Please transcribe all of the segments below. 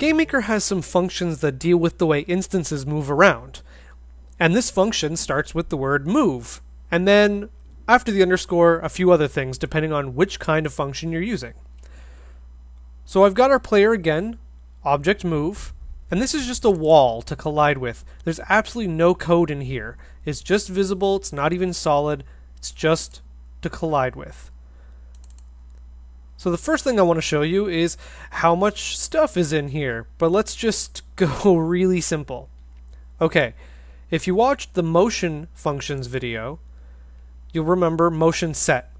GameMaker has some functions that deal with the way instances move around. And this function starts with the word move, and then after the underscore, a few other things depending on which kind of function you're using. So I've got our player again, object move, and this is just a wall to collide with. There's absolutely no code in here. It's just visible, it's not even solid, it's just to collide with. So the first thing I want to show you is how much stuff is in here, but let's just go really simple. Okay, if you watched the motion functions video, you'll remember motion set.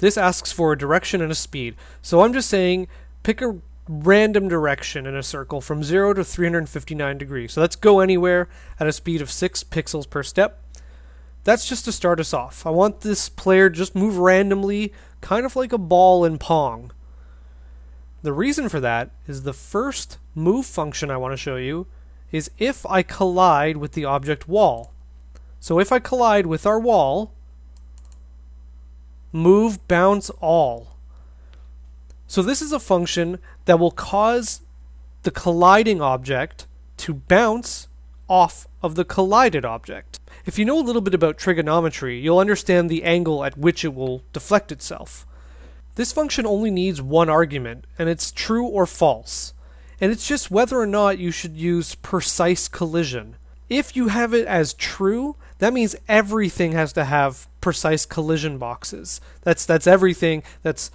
This asks for a direction and a speed. So I'm just saying pick a random direction in a circle from 0 to 359 degrees. So let's go anywhere at a speed of 6 pixels per step. That's just to start us off. I want this player just move randomly, kind of like a ball in Pong. The reason for that is the first move function I want to show you is if I collide with the object wall. So if I collide with our wall, move bounce all. So this is a function that will cause the colliding object to bounce off of the collided object. If you know a little bit about trigonometry, you'll understand the angle at which it will deflect itself. This function only needs one argument, and it's true or false. And it's just whether or not you should use precise collision. If you have it as true, that means everything has to have precise collision boxes. That's that's everything. That's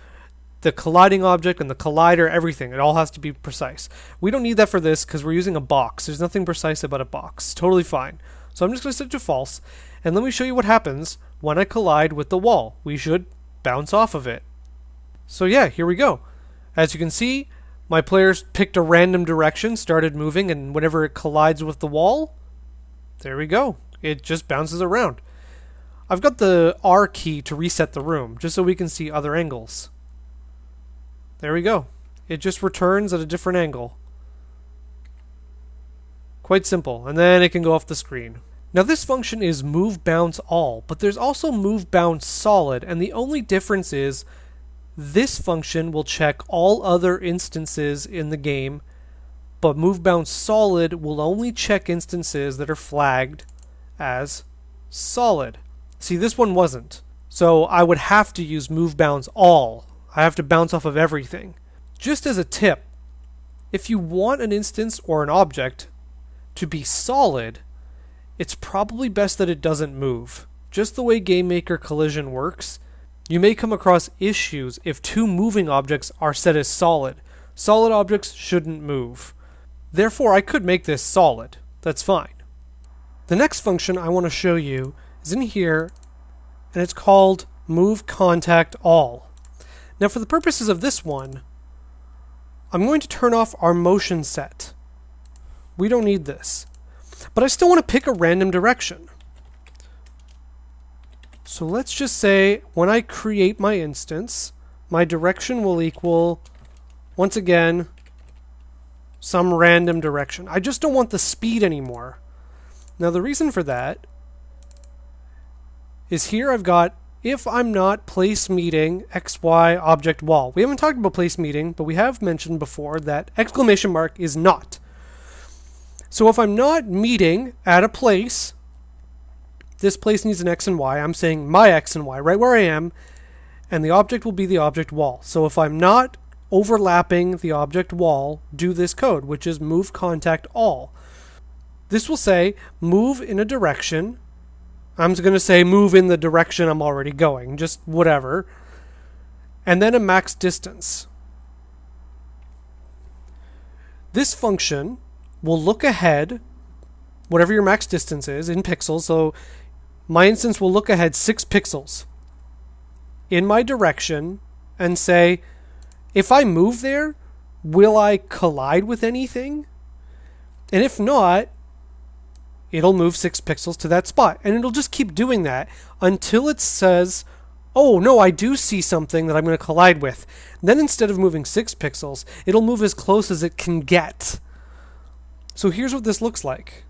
the colliding object and the collider, everything. It all has to be precise. We don't need that for this because we're using a box. There's nothing precise about a box. Totally fine. So I'm just going to set it to false. And let me show you what happens when I collide with the wall. We should bounce off of it. So yeah, here we go. As you can see, my players picked a random direction, started moving, and whenever it collides with the wall, there we go. It just bounces around. I've got the R key to reset the room, just so we can see other angles. There we go. It just returns at a different angle. Quite simple. And then it can go off the screen. Now this function is move bounce all, but there's also move bounce solid, and the only difference is this function will check all other instances in the game, but move bounce solid will only check instances that are flagged as solid. See, this one wasn't. So I would have to use move bounce all. I have to bounce off of everything. Just as a tip, if you want an instance or an object to be solid, it's probably best that it doesn't move. Just the way GameMaker collision works, you may come across issues if two moving objects are set as solid. Solid objects shouldn't move. Therefore, I could make this solid. That's fine. The next function I want to show you is in here, and it's called move contact all. Now for the purposes of this one, I'm going to turn off our motion set. We don't need this. But I still want to pick a random direction. So let's just say when I create my instance, my direction will equal, once again, some random direction. I just don't want the speed anymore. Now the reason for that is here I've got if I'm not place meeting XY object wall. We haven't talked about place meeting, but we have mentioned before that exclamation mark is not. So if I'm not meeting at a place, this place needs an X and Y. I'm saying my X and Y right where I am, and the object will be the object wall. So if I'm not overlapping the object wall, do this code, which is move contact all. This will say move in a direction. I'm going to say move in the direction I'm already going, just whatever. And then a max distance. This function will look ahead, whatever your max distance is in pixels. So my instance will look ahead six pixels in my direction and say, if I move there, will I collide with anything? And if not, it'll move six pixels to that spot. And it'll just keep doing that until it says, oh no, I do see something that I'm going to collide with. Then instead of moving six pixels, it'll move as close as it can get. So here's what this looks like.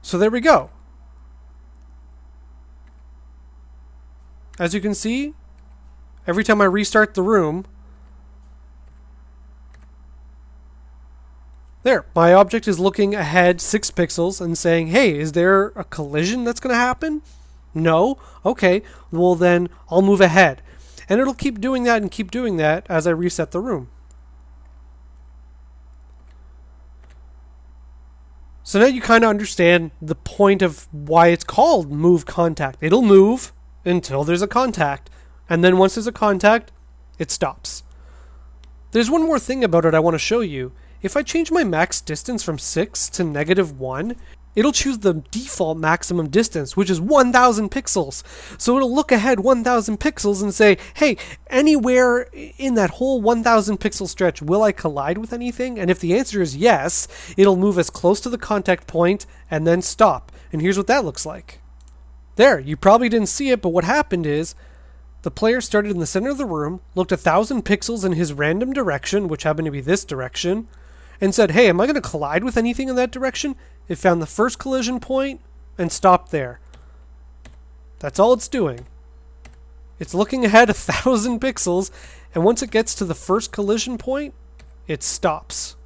So there we go. As you can see, every time I restart the room, There, my object is looking ahead six pixels and saying, hey, is there a collision that's going to happen? No? Okay, well then I'll move ahead. And it'll keep doing that and keep doing that as I reset the room. So now you kind of understand the point of why it's called move contact. It'll move until there's a contact, and then once there's a contact, it stops. There's one more thing about it I want to show you. If I change my max distance from 6 to negative 1, it'll choose the default maximum distance, which is 1000 pixels. So it'll look ahead 1000 pixels and say, hey, anywhere in that whole 1000 pixel stretch, will I collide with anything? And if the answer is yes, it'll move as close to the contact point and then stop. And here's what that looks like. There, you probably didn't see it, but what happened is the player started in the center of the room, looked a thousand pixels in his random direction, which happened to be this direction, and said, Hey, am I going to collide with anything in that direction? It found the first collision point and stopped there. That's all it's doing. It's looking ahead a thousand pixels, and once it gets to the first collision point, it stops.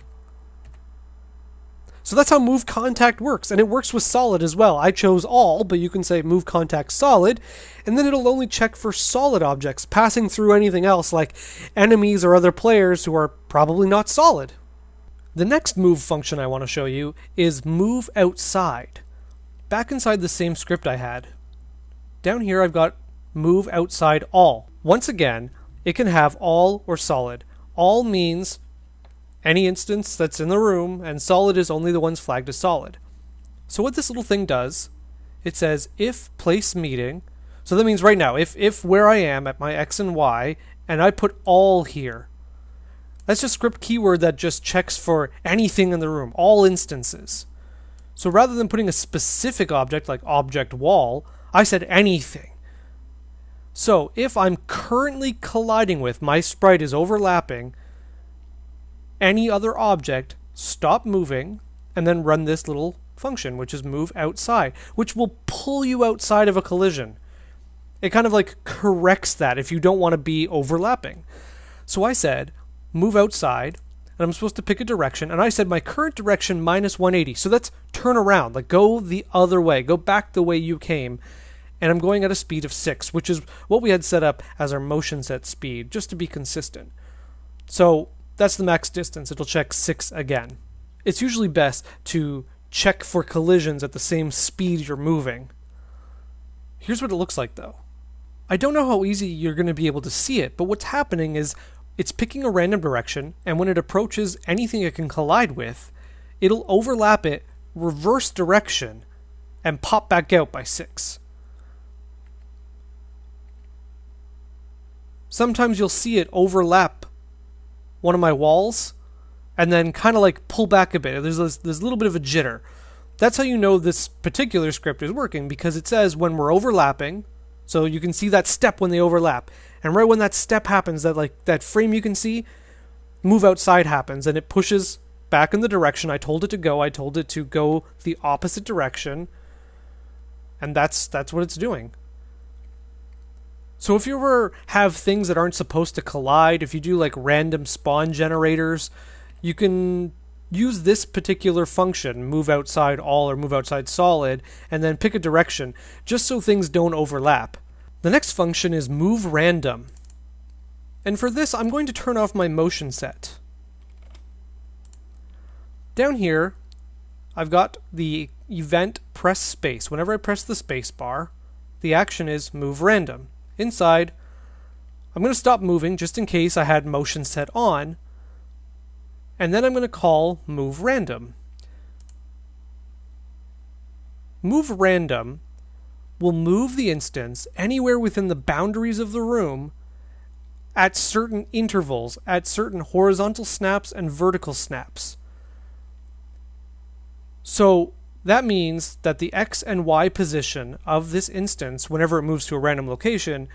So that's how move contact works, and it works with solid as well. I chose all, but you can say move contact solid, and then it'll only check for solid objects, passing through anything else like enemies or other players who are probably not solid. The next move function I want to show you is move outside. Back inside the same script I had, down here I've got move outside all. Once again, it can have all or solid. All means any instance that's in the room, and solid is only the ones flagged as solid. So what this little thing does, it says if place meeting, so that means right now, if, if where I am at my x and y, and I put all here, that's just script keyword that just checks for anything in the room, all instances. So rather than putting a specific object like object wall, I said anything. So if I'm currently colliding with, my sprite is overlapping any other object, stop moving, and then run this little function, which is move outside, which will pull you outside of a collision. It kind of like corrects that if you don't want to be overlapping. So I said, move outside, and I'm supposed to pick a direction. And I said my current direction minus 180. So that's turn around, like go the other way, go back the way you came. And I'm going at a speed of 6, which is what we had set up as our motion set speed, just to be consistent. So that's the max distance. It'll check 6 again. It's usually best to check for collisions at the same speed you're moving. Here's what it looks like though. I don't know how easy you're going to be able to see it, but what's happening is it's picking a random direction, and when it approaches anything it can collide with, it'll overlap it reverse direction and pop back out by 6. Sometimes you'll see it overlap one of my walls and then kind of like pull back a bit. There's there's a little bit of a jitter. That's how you know this particular script is working because it says when we're overlapping, so you can see that step when they overlap. And right when that step happens, that like that frame you can see, move outside happens and it pushes back in the direction I told it to go. I told it to go the opposite direction. And that's that's what it's doing. So if you ever have things that aren't supposed to collide, if you do like random spawn generators, you can use this particular function, move outside all or move outside solid, and then pick a direction, just so things don't overlap. The next function is move random. And for this, I'm going to turn off my motion set. Down here, I've got the event press space. Whenever I press the space bar, the action is move random. Inside, I'm going to stop moving just in case I had motion set on. And then I'm going to call move random. Move random will move the instance anywhere within the boundaries of the room at certain intervals, at certain horizontal snaps and vertical snaps. So that means that the x and y position of this instance, whenever it moves to a random location,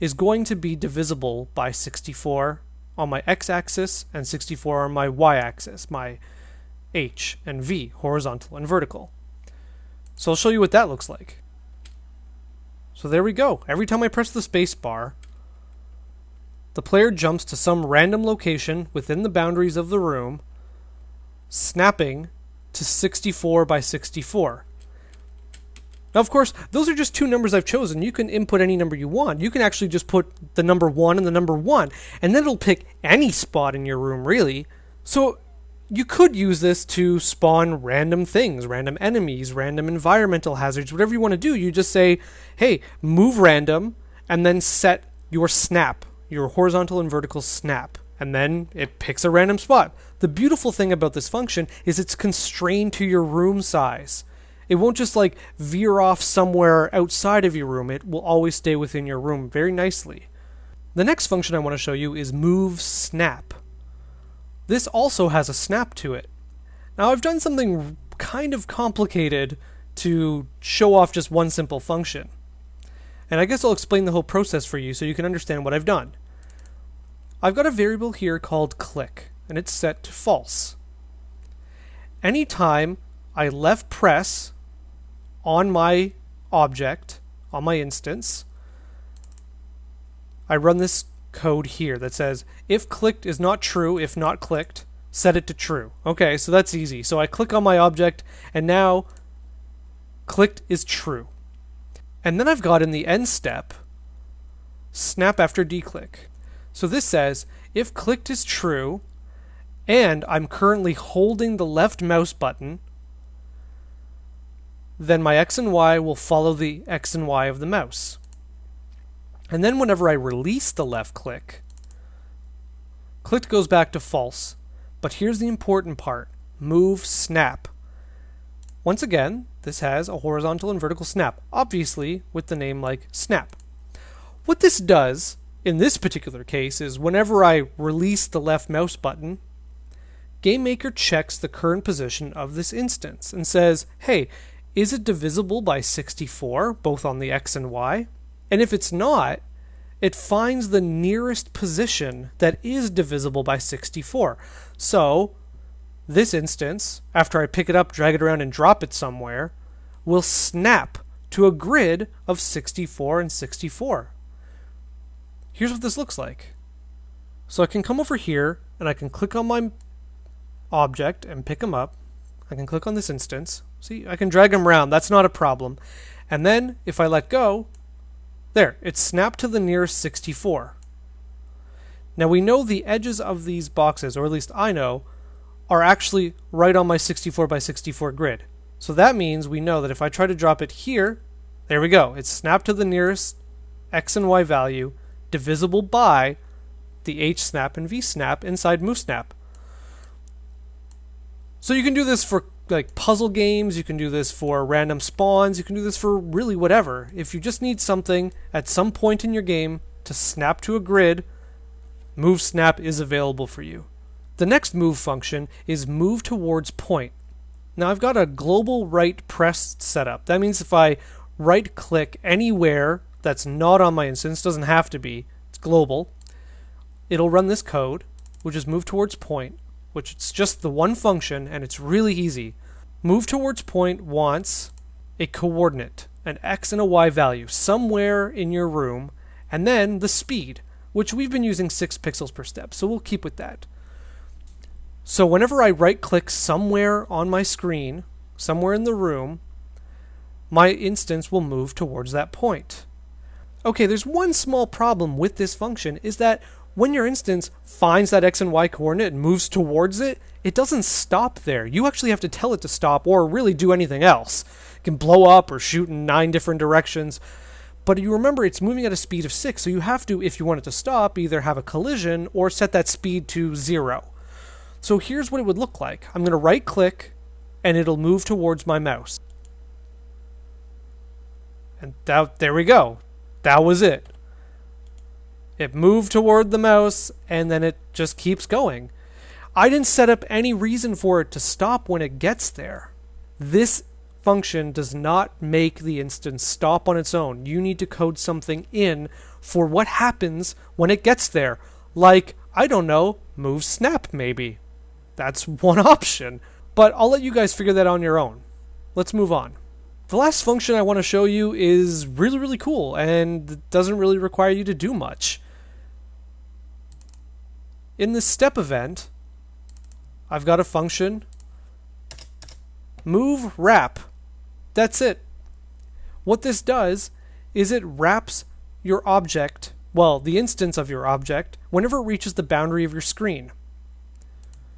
is going to be divisible by 64 on my x-axis and 64 on my y-axis, my h and v, horizontal and vertical. So I'll show you what that looks like. So there we go. Every time I press the space bar, the player jumps to some random location within the boundaries of the room, snapping to 64 by 64. Now, of course, those are just two numbers I've chosen. You can input any number you want. You can actually just put the number 1 and the number 1, and then it'll pick any spot in your room, really. So you could use this to spawn random things, random enemies, random environmental hazards, whatever you want to do. You just say, hey, move random, and then set your snap, your horizontal and vertical snap. And then it picks a random spot. The beautiful thing about this function is it's constrained to your room size. It won't just like veer off somewhere outside of your room. It will always stay within your room very nicely. The next function I want to show you is move snap. This also has a snap to it. Now I've done something kind of complicated to show off just one simple function. And I guess I'll explain the whole process for you so you can understand what I've done. I've got a variable here called click, and it's set to false. Anytime I left press on my object, on my instance, I run this code here that says if clicked is not true, if not clicked, set it to true. Okay, so that's easy. So I click on my object and now clicked is true. And then I've got in the end step snap after declick. So this says if clicked is true and I'm currently holding the left mouse button, then my X and Y will follow the X and Y of the mouse. And then whenever I release the left click, click goes back to false. But here's the important part. Move snap. Once again, this has a horizontal and vertical snap, obviously with the name like snap. What this does in this particular case is whenever I release the left mouse button, GameMaker checks the current position of this instance and says, hey, is it divisible by 64, both on the X and Y? And if it's not, it finds the nearest position that is divisible by 64. So, this instance, after I pick it up, drag it around, and drop it somewhere, will snap to a grid of 64 and 64. Here's what this looks like. So I can come over here and I can click on my object and pick them up. I can click on this instance. See, I can drag them around. That's not a problem. And then if I let go, there, it's snapped to the nearest 64. Now we know the edges of these boxes, or at least I know, are actually right on my 64 by 64 grid. So that means we know that if I try to drop it here, there we go. It's snapped to the nearest x and y value, divisible by the h snap and v snap inside move snap. So you can do this for like puzzle games, you can do this for random spawns, you can do this for really whatever. If you just need something at some point in your game to snap to a grid, move snap is available for you. The next move function is move towards point. Now I've got a global right press set up. That means if I right click anywhere that's not on my instance, doesn't have to be, it's global, it'll run this code, which is move towards point which it's just the one function and it's really easy. Move towards point wants a coordinate, an x and a y value somewhere in your room, and then the speed, which we've been using 6 pixels per step, so we'll keep with that. So whenever I right click somewhere on my screen, somewhere in the room, my instance will move towards that point. Okay, there's one small problem with this function is that when your instance finds that x and y coordinate and moves towards it, it doesn't stop there. You actually have to tell it to stop or really do anything else. It can blow up or shoot in nine different directions. But you remember it's moving at a speed of 6, so you have to, if you want it to stop, either have a collision or set that speed to 0. So here's what it would look like. I'm going to right click and it'll move towards my mouse. And that, there we go. That was it. It moved toward the mouse and then it just keeps going. I didn't set up any reason for it to stop when it gets there. This function does not make the instance stop on its own. You need to code something in for what happens when it gets there. Like, I don't know, move snap maybe. That's one option. But I'll let you guys figure that on your own. Let's move on. The last function I want to show you is really, really cool and doesn't really require you to do much. In this step event, I've got a function move, wrap. That's it. What this does is it wraps your object, well, the instance of your object, whenever it reaches the boundary of your screen.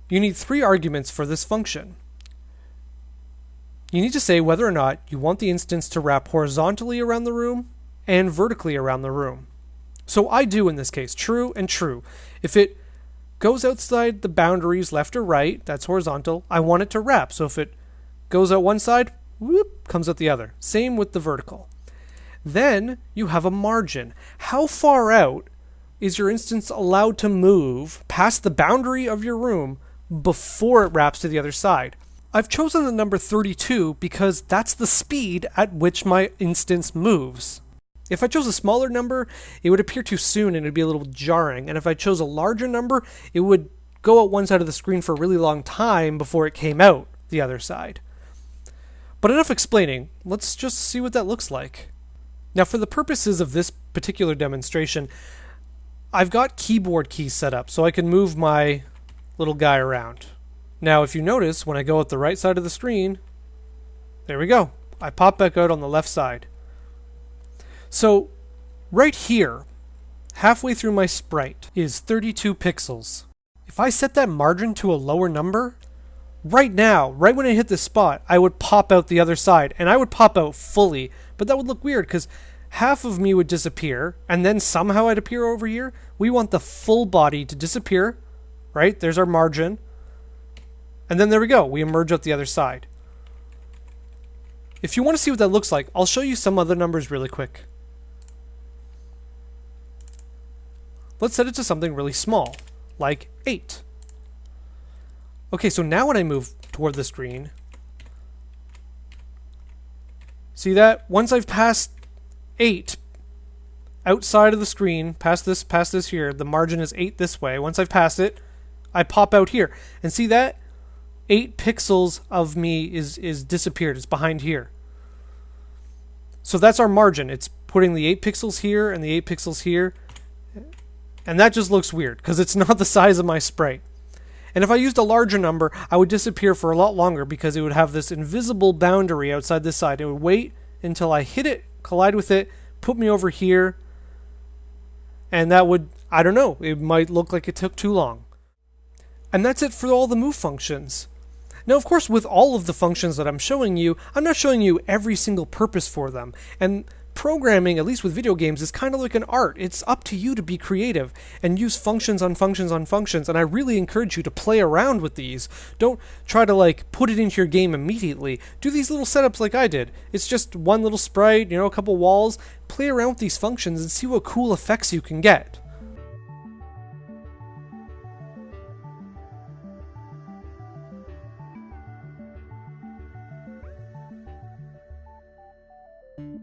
You need three arguments for this function. You need to say whether or not you want the instance to wrap horizontally around the room and vertically around the room. So I do in this case, true and true. If it goes outside the boundaries left or right, that's horizontal, I want it to wrap. So if it goes out one side, whoop, comes out the other. Same with the vertical. Then you have a margin. How far out is your instance allowed to move past the boundary of your room before it wraps to the other side? I've chosen the number 32 because that's the speed at which my instance moves. If I chose a smaller number, it would appear too soon and it'd be a little jarring. And if I chose a larger number, it would go out one side of the screen for a really long time before it came out the other side. But enough explaining, let's just see what that looks like. Now for the purposes of this particular demonstration, I've got keyboard keys set up so I can move my little guy around. Now if you notice, when I go at the right side of the screen, there we go. I pop back out on the left side. So right here, halfway through my sprite, is 32 pixels. If I set that margin to a lower number, right now, right when I hit this spot, I would pop out the other side, and I would pop out fully, but that would look weird because half of me would disappear, and then somehow I'd appear over here. We want the full body to disappear, right? There's our margin. And then there we go, we emerge out the other side. If you want to see what that looks like, I'll show you some other numbers really quick. Let's set it to something really small, like 8. Okay, so now when I move toward the screen, see that? Once I've passed 8 outside of the screen, past this, past this here, the margin is 8 this way. Once I've passed it, I pop out here. And see that? 8 pixels of me is, is disappeared. It's behind here. So that's our margin. It's putting the 8 pixels here and the 8 pixels here. And that just looks weird because it's not the size of my sprite. And if I used a larger number, I would disappear for a lot longer because it would have this invisible boundary outside this side. It would wait until I hit it, collide with it, put me over here, and that would, I don't know, it might look like it took too long. And that's it for all the move functions. Now, of course, with all of the functions that I'm showing you, I'm not showing you every single purpose for them. And programming, at least with video games, is kind of like an art. It's up to you to be creative and use functions on functions on functions. And I really encourage you to play around with these. Don't try to like put it into your game immediately. Do these little setups like I did. It's just one little sprite, you know, a couple walls. Play around with these functions and see what cool effects you can get.